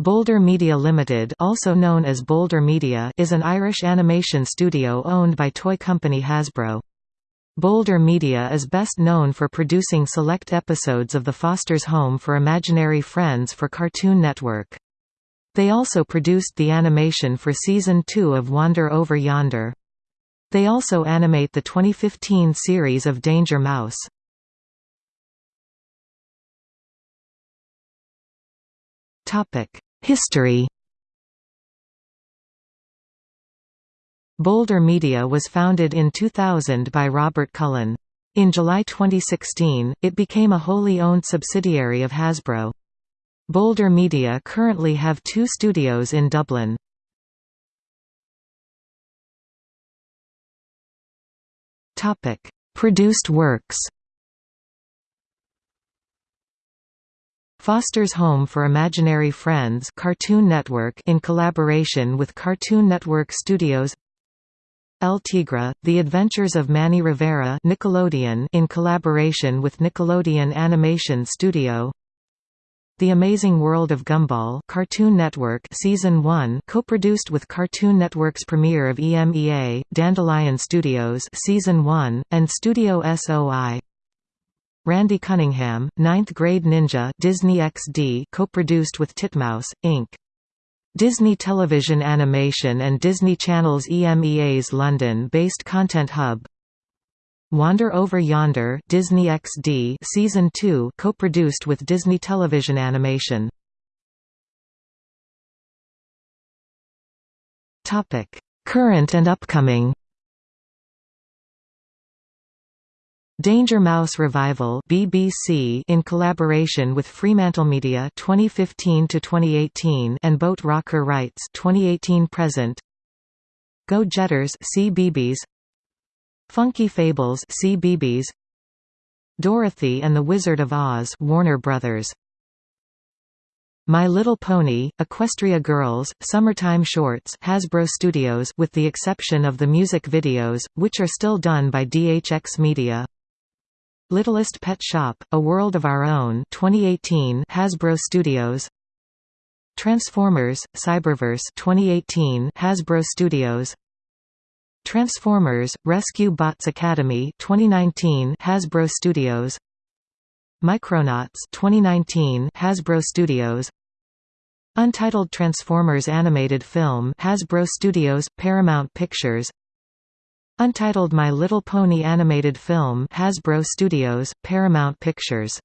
Boulder Media Limited also known as Boulder Media is an Irish animation studio owned by toy company Hasbro. Boulder Media is best known for producing select episodes of The Foster's Home for Imaginary Friends for Cartoon Network. They also produced the animation for Season 2 of Wander Over Yonder. They also animate the 2015 series of Danger Mouse. History Boulder Media was founded in 2000 by Robert Cullen. In July 2016, it became a wholly owned subsidiary of Hasbro. Boulder Media currently have two studios in Dublin. Produced works Foster's Home for Imaginary Friends Cartoon Network in collaboration with Cartoon Network Studios. El Tigre, The Adventures of Manny Rivera Nickelodeon in collaboration with Nickelodeon Animation Studio. The Amazing World of Gumball Cartoon Network Season 1 co-produced with Cartoon Network's premiere of EMEA, Dandelion Studios Season 1, and Studio SOI Randy Cunningham, Ninth Grade Ninja Disney XD co-produced with Titmouse, Inc. Disney Television Animation and Disney Channel's EMEA's London-based content hub. Wander Over Yonder Disney XD Season 2 co-produced with Disney Television Animation. Current and upcoming Danger Mouse Revival BBC in collaboration with Fremantlemedia 2015 to 2018 and Boat Rocker Rights 2018 present. Go Jetters CBeebies Funky Fables CBeebies Dorothy and the Wizard of Oz Warner Brothers. My Little Pony, Equestria Girls, Summertime Shorts Hasbro Studios with the exception of the music videos, which are still done by DHX Media Littlest Pet Shop: A World of Our Own 2018 Hasbro Studios. Transformers: Cyberverse 2018 Hasbro Studios. Transformers: Rescue Bots Academy 2019 Hasbro Studios. Micronauts 2019 Hasbro Studios. Untitled Transformers animated film Hasbro Studios Paramount Pictures Untitled My Little Pony animated film Hasbro Studios, Paramount Pictures